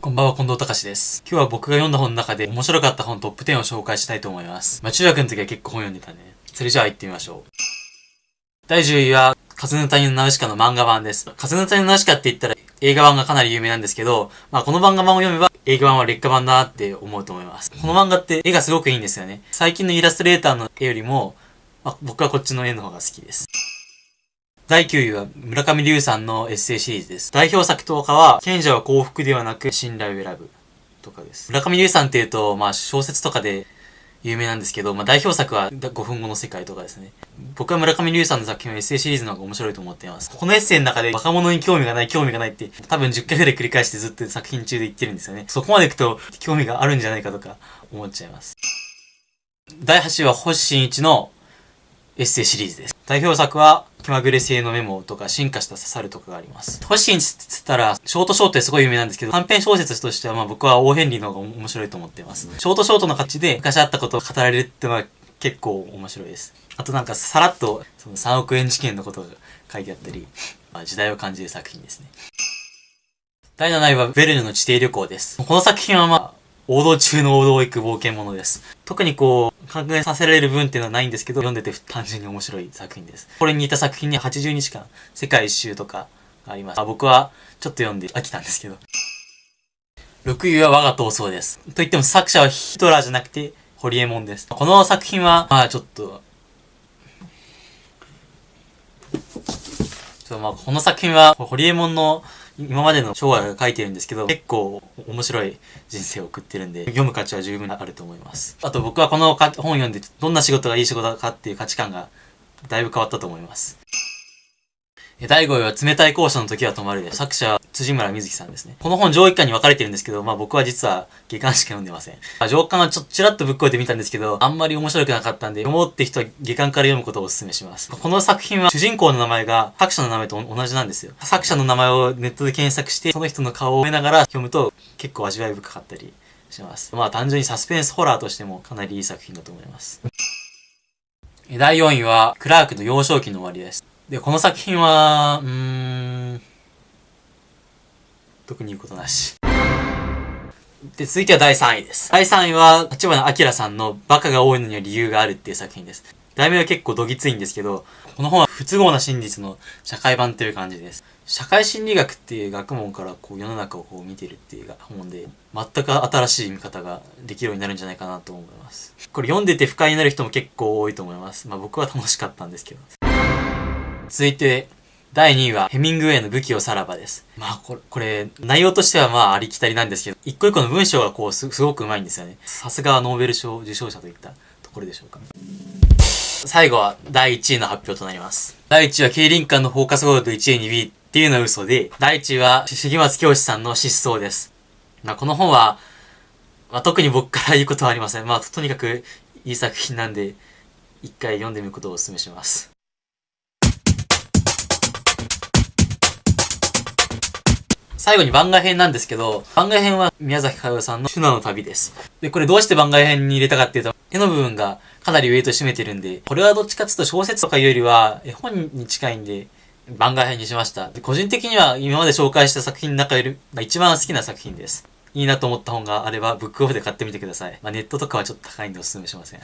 こんばんは、近藤隆です。今日は僕が読んだ本の中で面白かった本トップ10を紹介したいと思います。まあ中学の時は結構本読んでたね。それじゃあ行ってみましょう。第10位は、風の谷のナウシカの漫画版です。風の谷のナウシカって言ったら映画版がかなり有名なんですけど、まあこの漫画版を読めば映画版は劣化版だなって思うと思います。この漫画って絵がすごくいいんですよね。最近のイラストレーターの絵よりも、まあ、僕はこっちの絵の方が好きです。第9位は村上龍さんのエッセイシリーズです。代表作とかは、賢者は幸福ではなく信頼を選ぶとかです。村上龍さんっていうと、まあ小説とかで有名なんですけど、まあ代表作は5分後の世界とかですね。僕は村上龍さんの作品はエッセイシリーズの方が面白いと思っています。このエッセイの中で若者に興味がない、興味がないって多分10回ぐらい繰り返してずっと作品中で言ってるんですよね。そこまでいくと興味があるんじゃないかとか思っちゃいます。第8位は星新一のエッセイシリーズです。代表作は、気まぐれ性のメモとか、進化した刺さるとかがあります。星新一ったら、ショートショートですごい有名なんですけど、短編小説としては、まあ僕はオーヘンリーの方が面白いと思っています。ショートショートの形で、昔あったことを語られるってのは結構面白いです。あとなんか、さらっと、その3億円事件のことが書いてあったり、まあ時代を感じる作品ですね。第7位は、ベルヌの地底旅行です。この作品はまあ、王道中の王道を行く冒険者です。特にこう、考えさせられる部分っていうのはないんですけど、読んでて単純に面白い作品です。これに似た作品に80日間、世界一周とかがあります。あ僕はちょっと読んで飽きたんですけど。6位は我が闘争です。と言っても作者はヒトラーじゃなくて、ホリエモンです。この作品は、まあちょっと、まあこの作品は、ホリエモンの今までの昭和が書いてるんですけど、結構面白い人生を送ってるんで、読む価値は十分あると思います。あと僕はこの本読んで、どんな仕事がいい仕事かっていう価値観がだいぶ変わったと思います。第5位は冷たい校舎の時は止まるで。作者は辻村瑞希さんですね。この本上位巻に分かれてるんですけど、まあ僕は実は下巻しか読んでません。上巻はちょっとちらっとぶっこいてみたんですけど、あんまり面白くなかったんで、読もうって人は下巻から読むことをお勧めします。この作品は主人公の名前が作者の名前と同じなんですよ。作者の名前をネットで検索して、その人の顔を見ながら読むと結構味わい深かったりします。まあ単純にサスペンスホラーとしてもかなりいい作品だと思います。第4位は、クラークの幼少期の終わりです。で、この作品は、うーん、特に言うことなし。で、続いては第3位です。第3位は、立花明さんのバカが多いのには理由があるっていう作品です。題名は結構どぎついんですけど、この本は不都合な真実の社会版という感じです。社会心理学っていう学問からこう世の中をこう見てるっていう本で、全く新しい見方ができるようになるんじゃないかなと思います。これ読んでて不快になる人も結構多いと思います。まあ僕は楽しかったんですけど。続いて、第2位は、ヘミングウェイの武器をさらばです。まあ、これ、これ、内容としてはまあ、ありきたりなんですけど、一個一個の文章がこう、す、すごく上手いんですよね。さすがはノーベル賞受賞者といったところでしょうか。最後は、第1位の発表となります。第1位は、競輪館のフォーカスゴールド1位に B っていうのは嘘で、第1位は、重松教師さんの失踪です。まあ、この本は、まあ、特に僕から言うことはありません。まあ、とにかく、いい作品なんで、一回読んでみることをお勧めします。最後に番外編なんですけど、番外編は宮崎駿さんのシュナの旅です。で、これどうして番外編に入れたかっていうと、絵の部分がかなりウェイト占めてるんで、これはどっちかっていうと小説とかいうよりは絵本に近いんで、番外編にしました。で個人的には今まで紹介した作品の中よりが一番好きな作品です。いいなと思った本があれば、ブックオフで買ってみてください。まあ、ネットとかはちょっと高いんでお勧めしません。